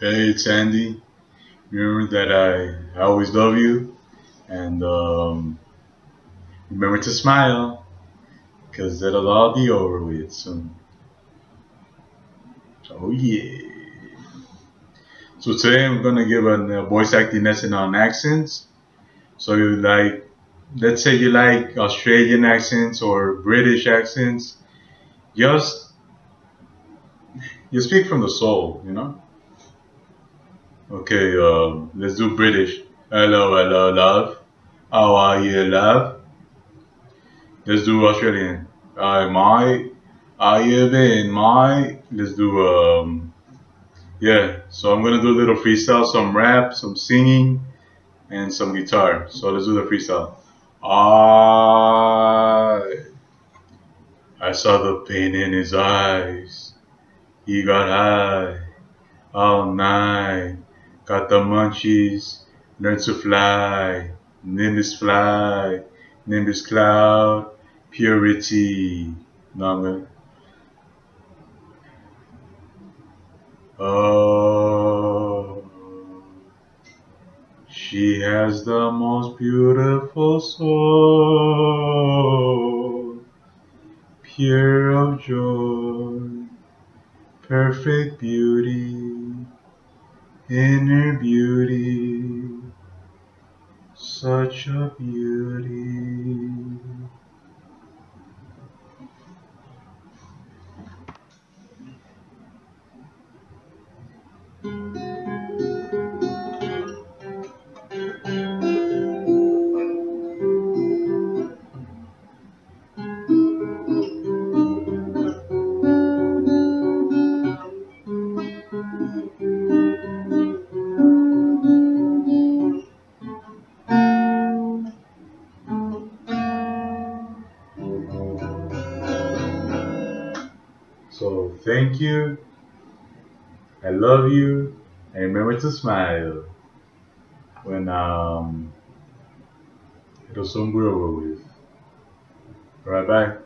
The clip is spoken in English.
Hey, it's Andy. Remember that I, I always love you, and um, remember to smile, because it'll all be over with soon. Oh yeah. So today I'm gonna give a, voice acting lesson on accents. So you like, let's say you like Australian accents or British accents, just you speak from the soul, you know. Okay, um, let's do British. Hello, hello, love. How are you, love? Let's do Australian. Hi, my. You been, my? Let's do, um, yeah. So I'm gonna do a little freestyle, some rap, some singing, and some guitar. So let's do the freestyle. I, I saw the pain in his eyes. He got high all night. Got the munchies, learned to fly, Nimbus fly, Nimbus cloud, purity. No, Oh, she has the most beautiful soul, pure of joy, perfect beauty inner beauty, such a beauty. So thank you. I love you. And remember to smile when um it'll soon be over with. Alright, bye.